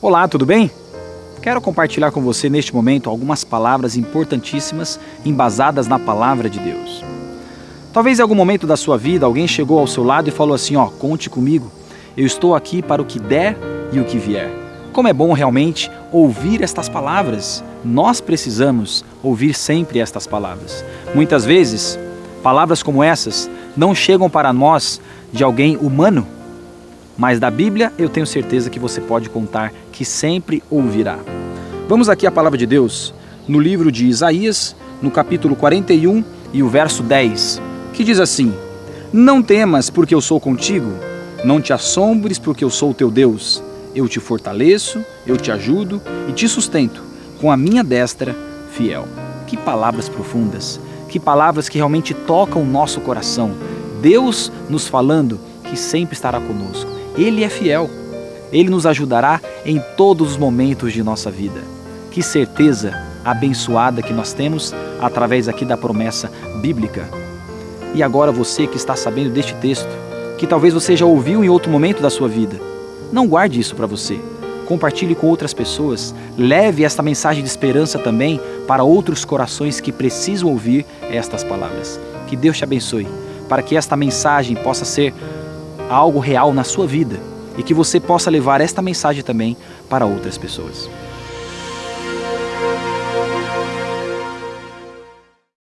Olá, tudo bem? Quero compartilhar com você neste momento algumas palavras importantíssimas embasadas na palavra de Deus. Talvez em algum momento da sua vida alguém chegou ao seu lado e falou assim: Ó, conte comigo, eu estou aqui para o que der e o que vier. Como é bom realmente ouvir estas palavras. Nós precisamos ouvir sempre estas palavras. Muitas vezes, palavras como essas não chegam para nós de alguém humano, mas da Bíblia eu tenho certeza que você pode contar que sempre ouvirá. Vamos aqui à palavra de Deus, no livro de Isaías, no capítulo 41 e o verso 10, que diz assim: Não temas, porque eu sou contigo, não te assombres, porque eu sou o teu Deus. Eu te fortaleço, eu te ajudo e te sustento com a minha destra fiel. Que palavras profundas, que palavras que realmente tocam o nosso coração. Deus nos falando que sempre estará conosco. Ele é fiel. Ele nos ajudará em todos os momentos de nossa vida. Que certeza abençoada que nós temos através aqui da promessa bíblica. E agora você que está sabendo deste texto, que talvez você já ouviu em outro momento da sua vida, não guarde isso para você. Compartilhe com outras pessoas. Leve esta mensagem de esperança também para outros corações que precisam ouvir estas palavras. Que Deus te abençoe, para que esta mensagem possa ser algo real na sua vida e que você possa levar esta mensagem também para outras pessoas.